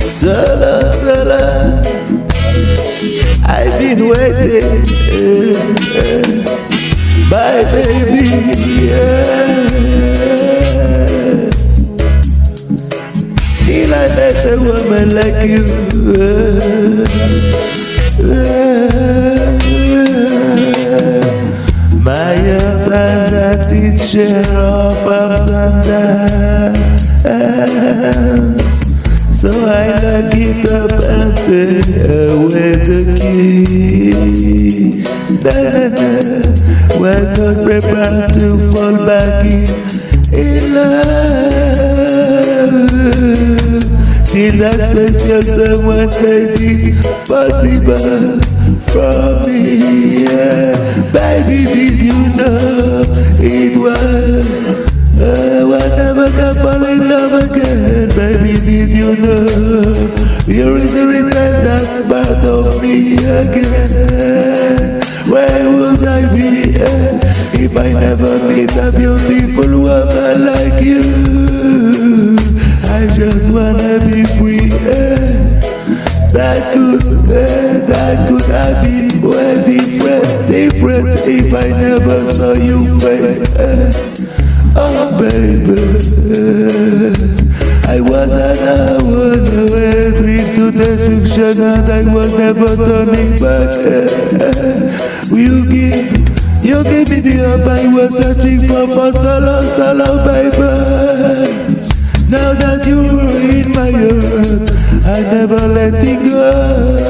So so I've been waiting, baby. I met a woman like you. Heart has a teacher of ups and downs. So I lock it up and throw away the key. Na, na, na. We're not prepared to fall back in, in love. Till that special someone made it possible for me. Yeah. Baby, did you know it was? Uh, I never fall in love again, baby. Did you know you're in resurrected that part of me again? Where would I be if I never meet a beautiful woman like you? I just wanna be free. eh. That could, if I never saw you face. eh. Oh baby, I was an hour away, dream to destruction and I was never turning back. You give, you gave me the up I was searching for for so long, so long, baby. Now that you're in my heart, I never let it go.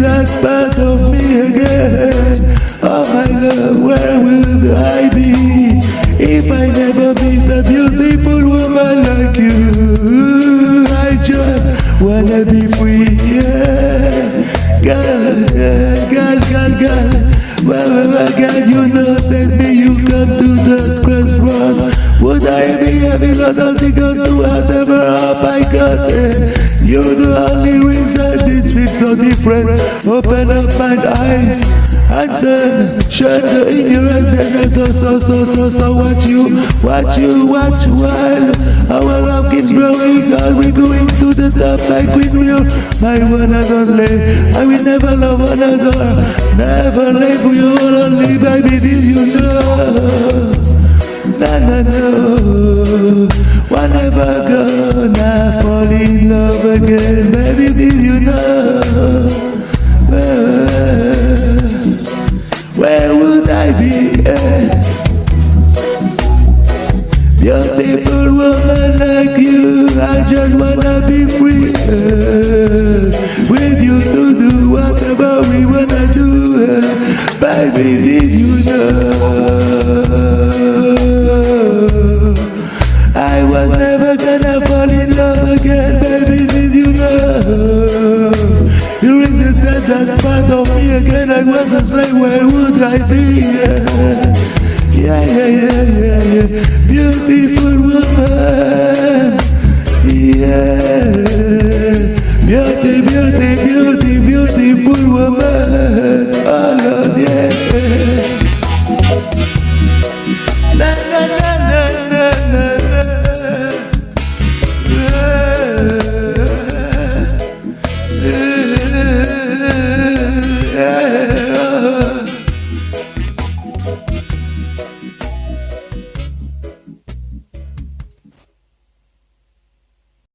That part of me again? Oh my love, where would I be if I never meet a beautiful woman like you? I just wanna be free, yeah. Girl, yeah, girl, girl, girl. Well, girl, you know, send me, you come to the crossroad. Would I be having a nothing to do whatever up I got it? You're the so different. Open up my eyes and shut the ignorance and so, so, so, so, so, watch you, watch you, watch while our love keeps growing. Are we're going to the top like we will? My one and only, I will never love another, never leave you only, baby. Did you know? Na na no, we're never gonna fall in love again, baby. Did you know? Baby. Did you know? I was never gonna fall in love again, baby. Did you know? You rejected that part of me again. I was a slave. Where would I be? Yeah, yeah, yeah, yeah, yeah. Beautiful. Yeah. Beauty,